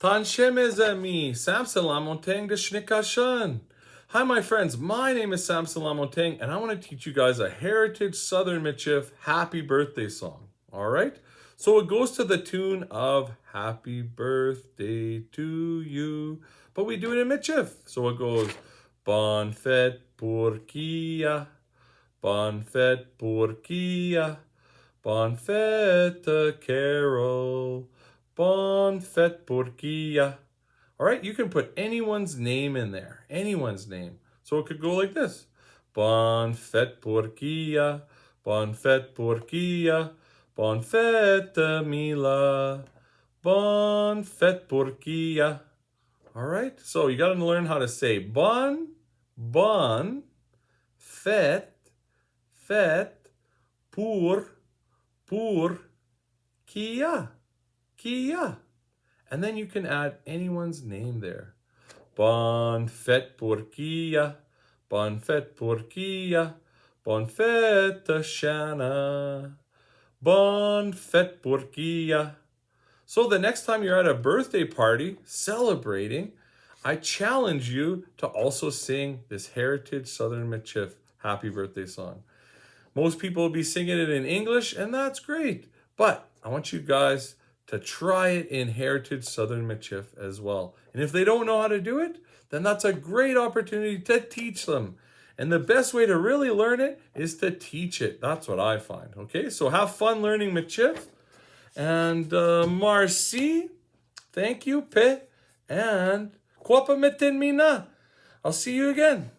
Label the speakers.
Speaker 1: Tanshe mes amis, Sam Salamonteng de Shnikashan. Hi my friends, my name is Sam Salamonteng and I want to teach you guys a Heritage Southern Michif happy birthday song. Alright? So it goes to the tune of Happy Birthday to You. But we do it in Michif. So it goes Bon fête pour Kia. Bon fête pour Kia. Bon fête Carol. Bon fête pour Kia. All right, you can put anyone's name in there, anyone's name. So it could go like this. Bon fête pour Kia. Bon fête pour Kia. Bon fête Mila. Bon fête pour Kia. All right, so you got to learn how to say bon, bon, fête, fête, pour, pour, Kia, Kia. And then you can add anyone's name there. Bon fête pour Kia, bon fête pour Kia, bon fête Shanna, bon fête pour Kia. So the next time you're at a birthday party celebrating, I challenge you to also sing this Heritage Southern Michif happy birthday song. Most people will be singing it in English, and that's great. But I want you guys to try it in Heritage Southern Michif as well. And if they don't know how to do it, then that's a great opportunity to teach them. And the best way to really learn it is to teach it. That's what I find. Okay, so have fun learning Michif. And uh, Marcy, thank you, Pe. And Kwapa Metin Mina. I'll see you again.